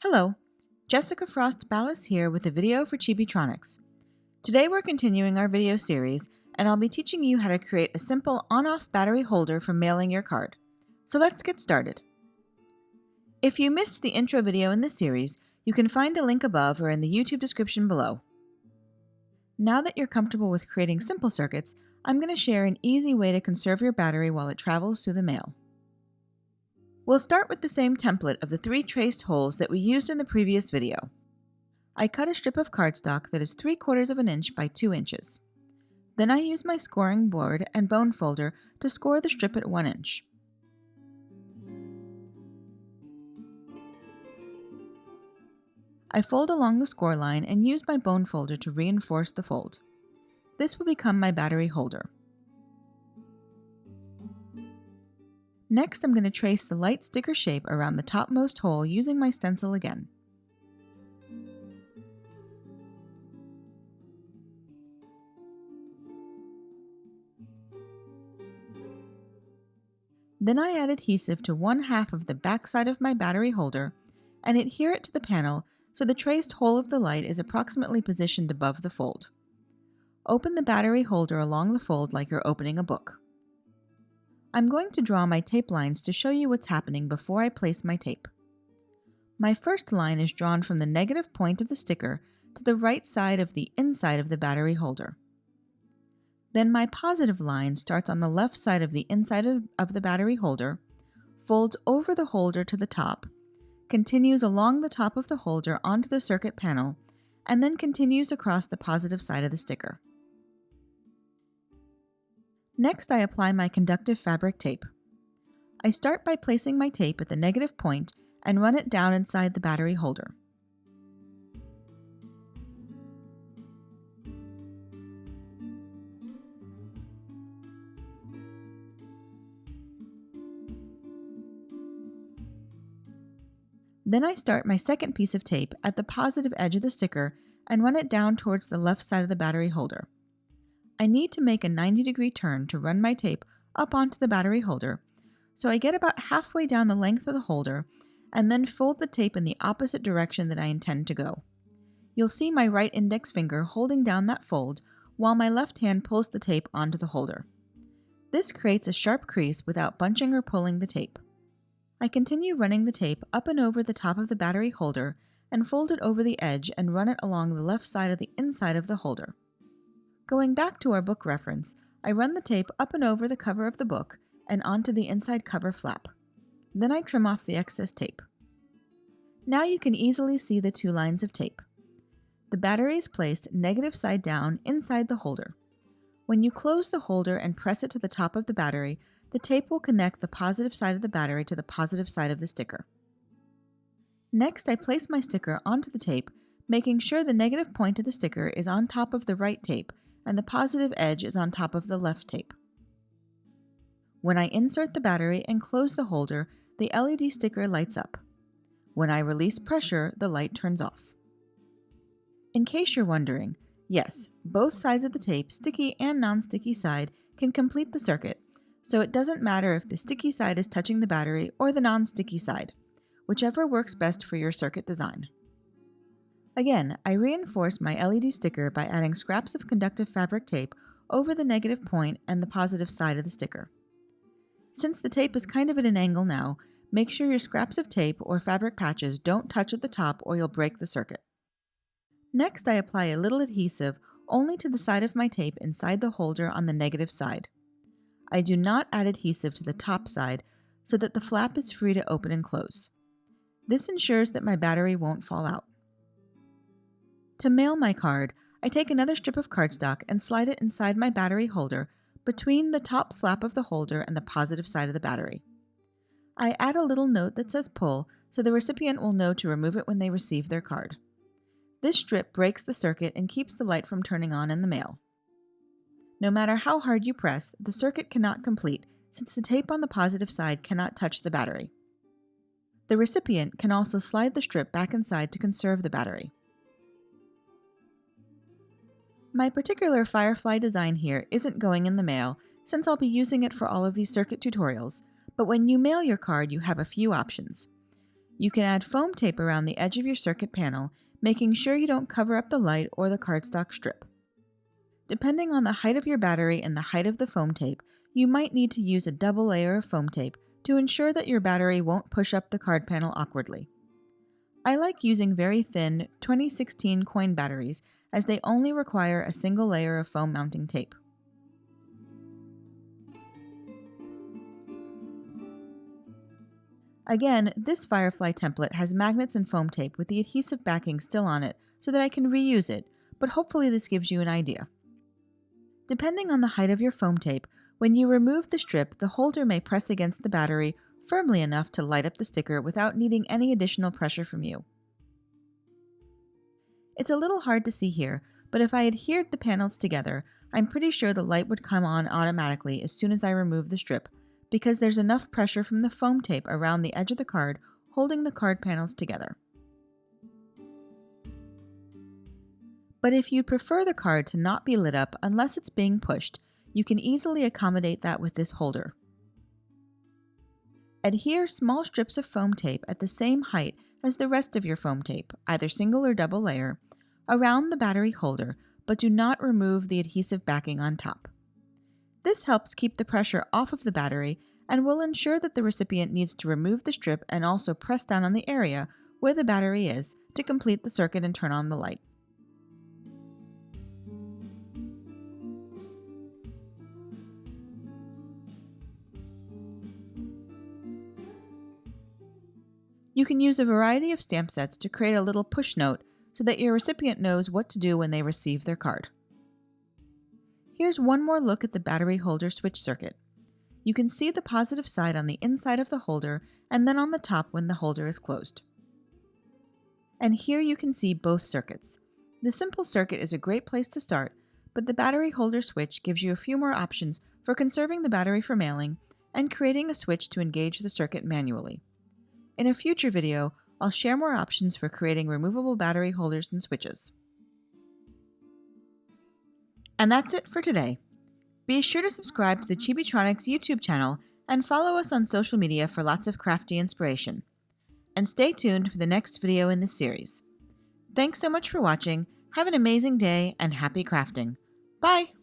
Hello, Jessica Frost Ballas here with a video for Chibitronics. Today we're continuing our video series, and I'll be teaching you how to create a simple on-off battery holder for mailing your card. So let's get started. If you missed the intro video in this series, you can find a link above or in the YouTube description below. Now that you're comfortable with creating simple circuits, I'm going to share an easy way to conserve your battery while it travels through the mail. We'll start with the same template of the three traced holes that we used in the previous video. I cut a strip of cardstock that is 3 quarters of an inch by 2 inches. Then I use my scoring board and bone folder to score the strip at 1 inch. I fold along the score line and use my bone folder to reinforce the fold. This will become my battery holder. Next, I'm going to trace the light sticker shape around the topmost hole using my stencil again. Then I add adhesive to one half of the backside of my battery holder and adhere it to the panel so the traced hole of the light is approximately positioned above the fold. Open the battery holder along the fold like you're opening a book. I'm going to draw my tape lines to show you what's happening before I place my tape. My first line is drawn from the negative point of the sticker to the right side of the inside of the battery holder. Then my positive line starts on the left side of the inside of, of the battery holder, folds over the holder to the top, continues along the top of the holder onto the circuit panel, and then continues across the positive side of the sticker. Next, I apply my conductive fabric tape. I start by placing my tape at the negative point and run it down inside the battery holder. Then I start my second piece of tape at the positive edge of the sticker and run it down towards the left side of the battery holder. I need to make a 90 degree turn to run my tape up onto the battery holder, so I get about halfway down the length of the holder and then fold the tape in the opposite direction that I intend to go. You'll see my right index finger holding down that fold while my left hand pulls the tape onto the holder. This creates a sharp crease without bunching or pulling the tape. I continue running the tape up and over the top of the battery holder and fold it over the edge and run it along the left side of the inside of the holder. Going back to our book reference, I run the tape up and over the cover of the book and onto the inside cover flap. Then I trim off the excess tape. Now you can easily see the two lines of tape. The battery is placed negative side down inside the holder. When you close the holder and press it to the top of the battery, the tape will connect the positive side of the battery to the positive side of the sticker. Next, I place my sticker onto the tape, making sure the negative point of the sticker is on top of the right tape and the positive edge is on top of the left tape. When I insert the battery and close the holder, the LED sticker lights up. When I release pressure, the light turns off. In case you're wondering, yes, both sides of the tape, sticky and non-sticky side, can complete the circuit, so it doesn't matter if the sticky side is touching the battery or the non-sticky side, whichever works best for your circuit design. Again, I reinforce my LED sticker by adding scraps of conductive fabric tape over the negative point and the positive side of the sticker. Since the tape is kind of at an angle now, make sure your scraps of tape or fabric patches don't touch at the top or you'll break the circuit. Next, I apply a little adhesive only to the side of my tape inside the holder on the negative side. I do not add adhesive to the top side so that the flap is free to open and close. This ensures that my battery won't fall out. To mail my card, I take another strip of cardstock and slide it inside my battery holder between the top flap of the holder and the positive side of the battery. I add a little note that says pull so the recipient will know to remove it when they receive their card. This strip breaks the circuit and keeps the light from turning on in the mail. No matter how hard you press, the circuit cannot complete since the tape on the positive side cannot touch the battery. The recipient can also slide the strip back inside to conserve the battery. My particular Firefly design here isn't going in the mail, since I'll be using it for all of these circuit tutorials, but when you mail your card you have a few options. You can add foam tape around the edge of your circuit panel, making sure you don't cover up the light or the cardstock strip. Depending on the height of your battery and the height of the foam tape, you might need to use a double layer of foam tape to ensure that your battery won't push up the card panel awkwardly. I like using very thin 2016 coin batteries as they only require a single layer of foam mounting tape. Again, this Firefly template has magnets and foam tape with the adhesive backing still on it so that I can reuse it, but hopefully this gives you an idea. Depending on the height of your foam tape, when you remove the strip, the holder may press against the battery firmly enough to light up the sticker without needing any additional pressure from you. It's a little hard to see here, but if I adhered the panels together, I'm pretty sure the light would come on automatically as soon as I remove the strip, because there's enough pressure from the foam tape around the edge of the card holding the card panels together. But if you'd prefer the card to not be lit up unless it's being pushed, you can easily accommodate that with this holder. Adhere small strips of foam tape at the same height as the rest of your foam tape, either single or double layer, around the battery holder, but do not remove the adhesive backing on top. This helps keep the pressure off of the battery and will ensure that the recipient needs to remove the strip and also press down on the area where the battery is to complete the circuit and turn on the light. You can use a variety of stamp sets to create a little push note so that your recipient knows what to do when they receive their card. Here's one more look at the battery holder switch circuit. You can see the positive side on the inside of the holder and then on the top when the holder is closed. And here you can see both circuits. The simple circuit is a great place to start, but the battery holder switch gives you a few more options for conserving the battery for mailing and creating a switch to engage the circuit manually. In a future video, I'll share more options for creating removable battery holders and switches. And that's it for today. Be sure to subscribe to the Chibitronics YouTube channel and follow us on social media for lots of crafty inspiration. And stay tuned for the next video in this series. Thanks so much for watching, have an amazing day, and happy crafting. Bye!